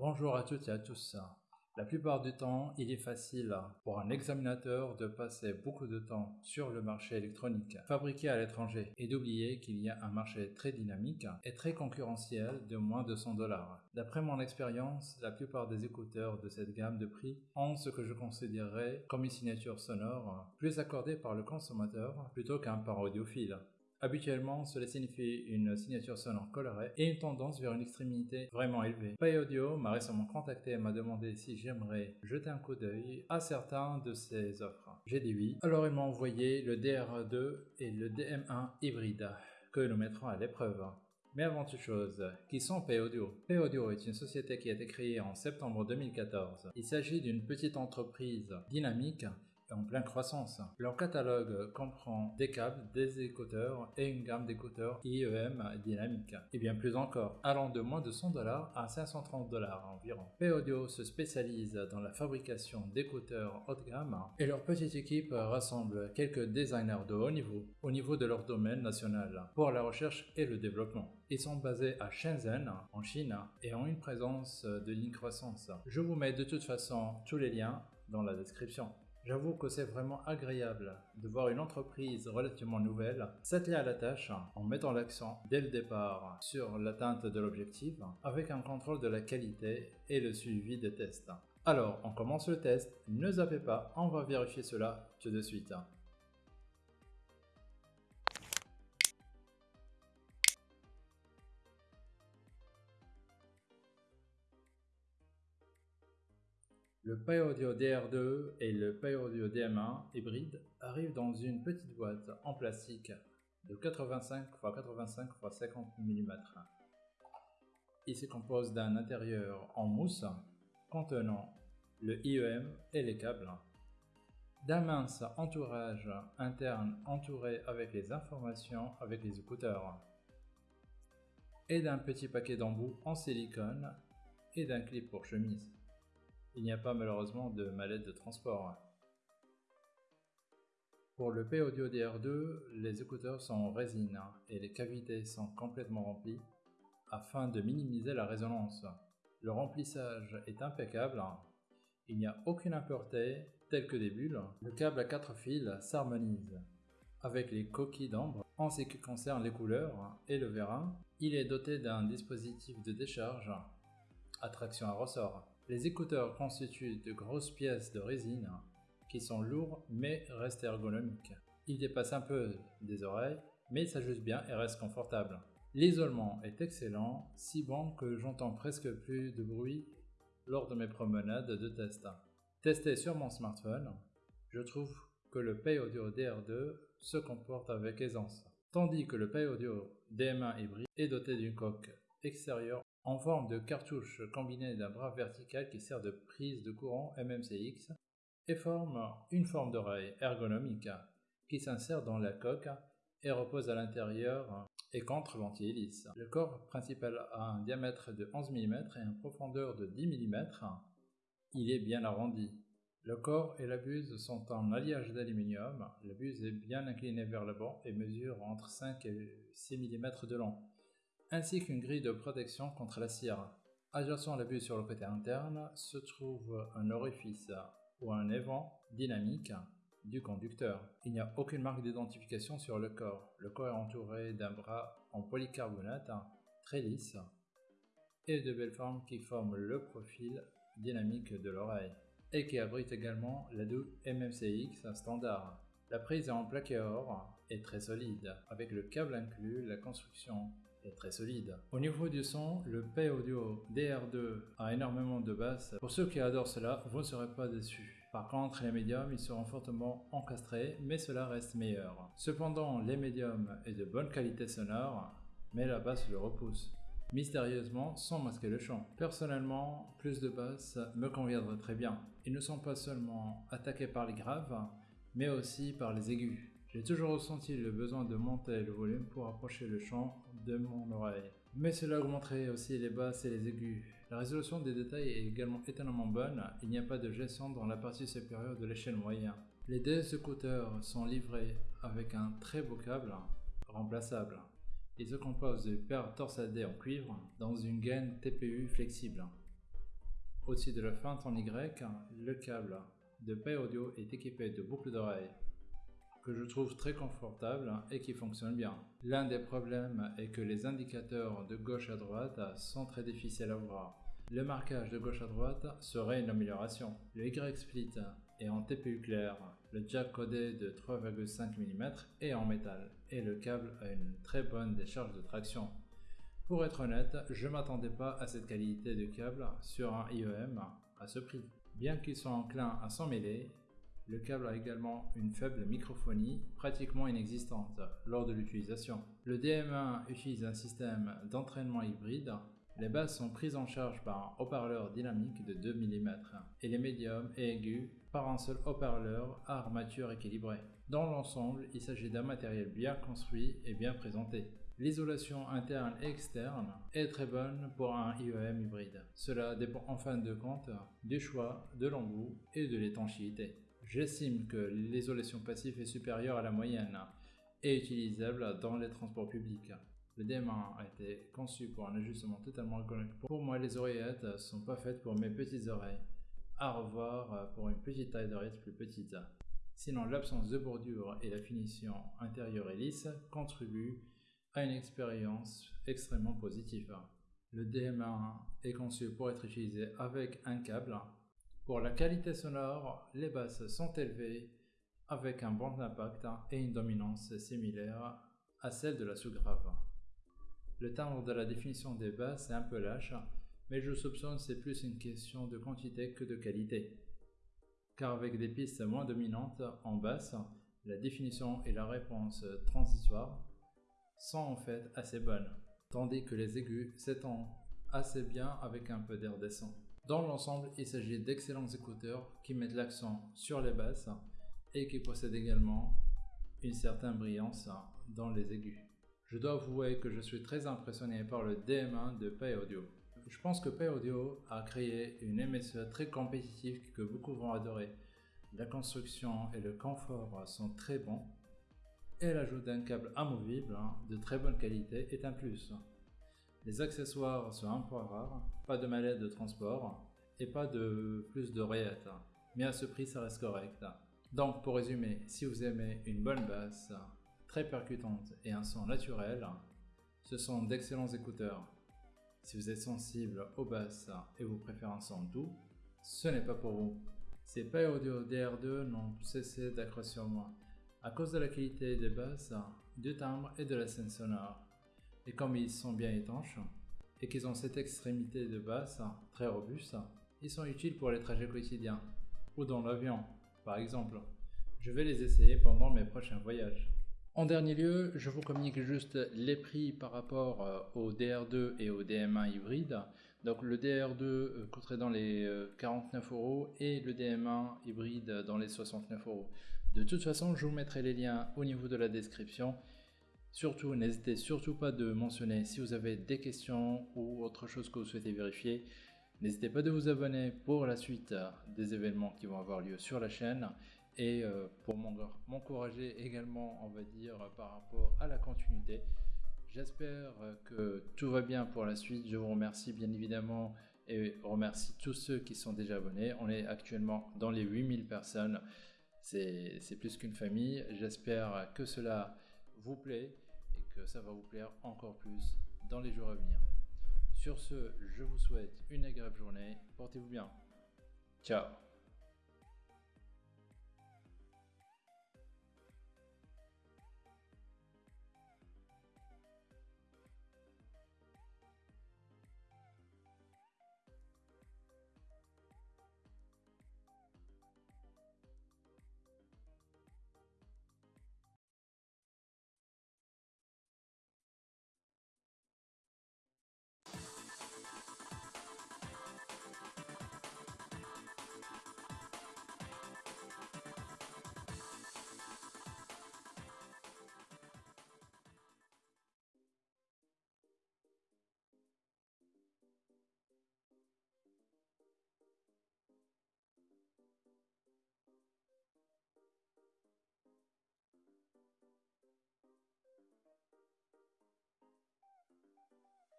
Bonjour à toutes et à tous. La plupart du temps, il est facile pour un examinateur de passer beaucoup de temps sur le marché électronique fabriqué à l'étranger et d'oublier qu'il y a un marché très dynamique et très concurrentiel de moins de 100 dollars. D'après mon expérience, la plupart des écouteurs de cette gamme de prix ont ce que je considérerais comme une signature sonore plus accordée par le consommateur plutôt qu'un par audiophile. Habituellement, cela signifie une signature sonore colorée et une tendance vers une extrémité vraiment élevée. Pay Audio m'a récemment contacté et m'a demandé si j'aimerais jeter un coup d'œil à certains de ses offres. J'ai dit oui. Alors il m'a envoyé le DR2 et le DM1 hybride que nous mettrons à l'épreuve. Mais avant toute chose, qui sont Pay Audio? Pay Audio est une société qui a été créée en septembre 2014. Il s'agit d'une petite entreprise dynamique en pleine croissance. Leur catalogue comprend des câbles, des écouteurs et une gamme d'écouteurs IEM dynamique, et bien plus encore, allant de moins de 100 dollars à 530 dollars environ. P-Audio se spécialise dans la fabrication d'écouteurs haut de gamme et leur petite équipe rassemble quelques designers de haut niveau au niveau de leur domaine national pour la recherche et le développement. Ils sont basés à Shenzhen, en Chine, et ont une présence de ligne croissance. Je vous mets de toute façon tous les liens dans la description. J'avoue que c'est vraiment agréable de voir une entreprise relativement nouvelle s'atteler à la tâche en mettant l'accent dès le départ sur l'atteinte de l'objectif avec un contrôle de la qualité et le suivi des tests. Alors, on commence le test, ne zappez pas, on va vérifier cela tout de suite. Le Audio DR2 et le Audio DM1 hybride arrivent dans une petite boîte en plastique de 85 x 85 x 50 mm. Il se compose d'un intérieur en mousse contenant le IEM et les câbles, d'un mince entourage interne entouré avec les informations avec les écouteurs, et d'un petit paquet d'embouts en silicone et d'un clip pour chemise. Il n'y a pas malheureusement de mallette de transport. Pour le P-Audio DR2, les écouteurs sont en résine et les cavités sont complètement remplies afin de minimiser la résonance. Le remplissage est impeccable, il n'y a aucune impureté telle que des bulles. Le câble à 4 fils s'harmonise avec les coquilles d'ambre en ce qui concerne les couleurs et le vérin. Il est doté d'un dispositif de décharge à traction à ressort. Les écouteurs constituent de grosses pièces de résine qui sont lourds mais restent ergonomiques. Ils dépassent un peu des oreilles mais s'ajustent bien et restent confortables. L'isolement est excellent, si bon que j'entends presque plus de bruit lors de mes promenades de test. Testé sur mon smartphone, je trouve que le Pay Audio DR2 se comporte avec aisance, tandis que le Pay Audio DM1 hybride est doté d'une coque extérieure en forme de cartouche combinée d'un bras vertical qui sert de prise de courant MMCX et forme une forme d'oreille ergonomique qui s'insère dans la coque et repose à l'intérieur et contre ventile lisse. Le corps principal a un diamètre de 11 mm et une profondeur de 10 mm. Il est bien arrondi. Le corps et la buse sont en alliage d'aluminium. La buse est bien inclinée vers l'avant et mesure entre 5 et 6 mm de long ainsi qu'une grille de protection contre la cire. Adjacent à la buse sur le côté interne se trouve un orifice ou un évent dynamique du conducteur. Il n'y a aucune marque d'identification sur le corps. Le corps est entouré d'un bras en polycarbonate très lisse et de belles formes qui forment le profil dynamique de l'oreille et qui abrite également la double MMCX standard. La prise est en plaqué or et très solide. Avec le câble inclus, la construction très solide. Au niveau du son, le P Audio DR2 a énormément de basses. Pour ceux qui adorent cela, vous ne serez pas déçus. Par contre, les médiums, ils seront fortement encastrés, mais cela reste meilleur. Cependant, les médiums est de bonne qualité sonore, mais la basse le repousse mystérieusement sans masquer le chant. Personnellement, plus de basses me conviendrait très bien. Ils ne sont pas seulement attaqués par les graves, mais aussi par les aigus. J'ai toujours ressenti le besoin de monter le volume pour approcher le chant de mon oreille. Mais cela augmenterait aussi les basses et les aigus. La résolution des détails est également étonnamment bonne, il n'y a pas de gestion dans la partie supérieure de l'échelle moyenne. Les deux écouteurs sont livrés avec un très beau câble remplaçable. Il se compose de paires torsadées en cuivre dans une gaine TPU flexible. Au-dessus de la feinte en Y, le câble de paix audio est équipé de boucles d'oreilles que je trouve très confortable et qui fonctionne bien. L'un des problèmes est que les indicateurs de gauche à droite sont très difficiles à voir. Le marquage de gauche à droite serait une amélioration. Le Y-split est en TPU clair, le jack codé de 3,5 mm est en métal et le câble a une très bonne décharge de traction. Pour être honnête, je m'attendais pas à cette qualité de câble sur un IEM à ce prix. Bien qu'ils soient enclins à s'en mêler, le câble a également une faible microphonie, pratiquement inexistante, lors de l'utilisation. Le DM1 utilise un système d'entraînement hybride. Les basses sont prises en charge par un haut-parleur dynamique de 2 mm et les médiums et aigus par un seul haut-parleur à armature équilibrée. Dans l'ensemble, il s'agit d'un matériel bien construit et bien présenté. L'isolation interne et externe est très bonne pour un IEM hybride. Cela dépend en fin de compte du choix de l'embout et de l'étanchéité. J'estime que l'isolation passive est supérieure à la moyenne et utilisable dans les transports publics. Le DM1 a été conçu pour un ajustement totalement ergonomique. Pour moi, les oreillettes sont pas faites pour mes petites oreilles. À revoir pour une petite taille d'oreillette plus petite. Sinon, l'absence de bordure et la finition intérieure et lisse contribuent à une expérience extrêmement positive. Le DM1 est conçu pour être utilisé avec un câble pour la qualité sonore, les basses sont élevées avec un bon impact et une dominance similaire à celle de la sous-grave. Le timbre de la définition des basses est un peu lâche, mais je soupçonne c'est plus une question de quantité que de qualité. Car avec des pistes moins dominantes en basse, la définition et la réponse transitoire sont en fait assez bonnes, tandis que les aigus s'étendent assez bien avec un peu d'air décent. Dans l'ensemble, il s'agit d'excellents écouteurs qui mettent l'accent sur les basses et qui possèdent également une certaine brillance dans les aigus. Je dois avouer que je suis très impressionné par le DM1 de Pay Audio. Je pense que Pay Audio a créé une MSE très compétitive que beaucoup vont adorer. La construction et le confort sont très bons et l'ajout d'un câble amovible de très bonne qualité est un plus. Les accessoires sont un peu rares, pas de mallette de transport et pas de plus d'oreillettes. Mais à ce prix, ça reste correct. Donc, pour résumer, si vous aimez une bonne basse, très percutante et un son naturel, ce sont d'excellents écouteurs. Si vous êtes sensible aux basses et vous préférez un son doux, ce n'est pas pour vous. Ces pas audio DR2 n'ont cessé d'accroître sur moi à cause de la qualité des basses, du timbre et de la scène sonore. Et comme ils sont bien étanches et qu'ils ont cette extrémité de basse très robuste, ils sont utiles pour les trajets quotidiens ou dans l'avion par exemple. Je vais les essayer pendant mes prochains voyages. En dernier lieu, je vous communique juste les prix par rapport euh, au DR2 et au DM1 hybride. Donc le DR2 euh, coûterait dans les 49 euh, euros et le DM1 hybride dans les 69 euros. De toute façon, je vous mettrai les liens au niveau de la description Surtout, n'hésitez surtout pas de mentionner si vous avez des questions ou autre chose que vous souhaitez vérifier. N'hésitez pas de vous abonner pour la suite des événements qui vont avoir lieu sur la chaîne et euh, pour m'encourager également, on va dire, par rapport à la continuité. J'espère que tout va bien pour la suite. Je vous remercie bien évidemment et remercie tous ceux qui sont déjà abonnés. On est actuellement dans les 8000 personnes. C'est plus qu'une famille. J'espère que cela vous plaît ça va vous plaire encore plus dans les jours à venir. Sur ce, je vous souhaite une agréable journée. Portez-vous bien. Ciao Thank you.